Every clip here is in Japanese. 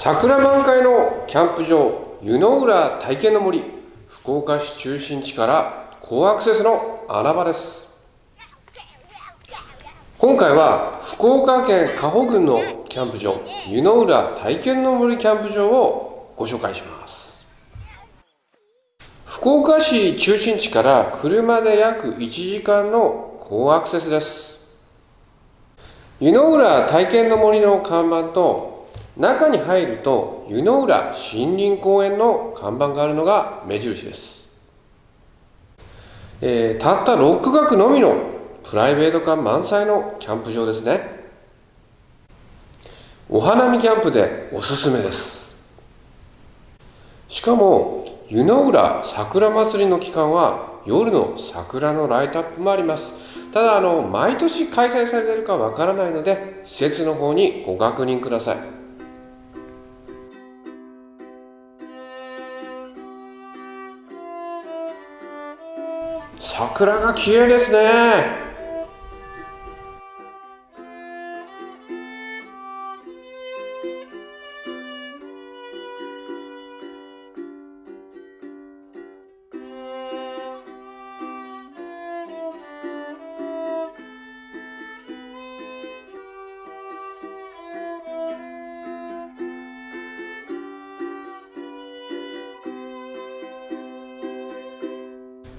桜満開のキャンプ場湯の浦体験の森福岡市中心地から高アクセスの穴場です。今回は福岡県加穂郡のキャンプ場湯の浦体験の森キャンプ場をご紹介します。福岡市中心地から車で約1時間の高アクセスです。湯の浦体験の森の看板と中に入ると湯の浦森林公園の看板があるのが目印です、えー、たった6区画のみのプライベート感満載のキャンプ場ですね。お花見キャンプでおすすめです。しかも湯の浦桜祭りの期間は夜の桜のライトアップもあります。ただあの毎年開催されてるかわからないので施設の方にご確認ください。桜が綺麗ですね。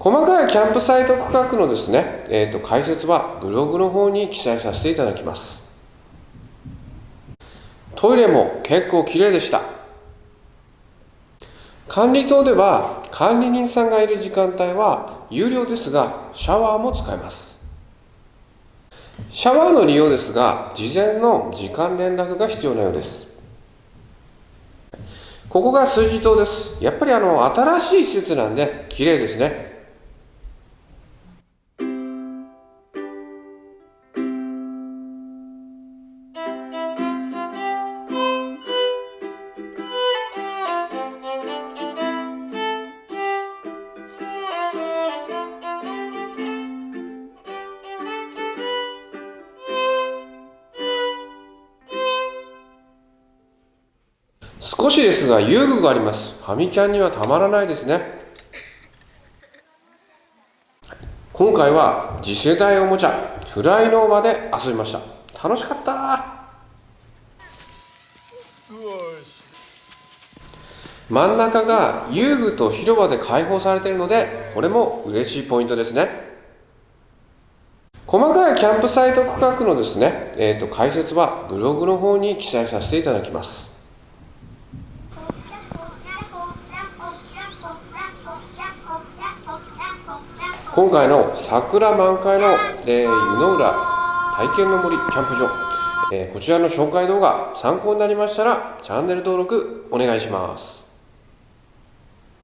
細かいキャンプサイト区画のですね、えーと、解説はブログの方に記載させていただきます。トイレも結構綺麗でした。管理棟では管理人さんがいる時間帯は有料ですがシャワーも使えます。シャワーの利用ですが事前の時間連絡が必要なようです。ここが数字棟です。やっぱりあの新しい施設なんで綺麗ですね。少しですが遊具があります。ファミキャンにはたまらないですね。今回は次世代おもちゃフライノーバで遊びました。楽しかった。真ん中が遊具と広場で開放されているのでこれも嬉しいポイントですね。細かいキャンプサイト区画のですね、えーと解説はブログの方に記載させていただきます。今回の桜満開の、えー、湯の浦体験の森キャンプ場、えー、こちらの紹介動画参考になりましたらチャンネル登録お願いします。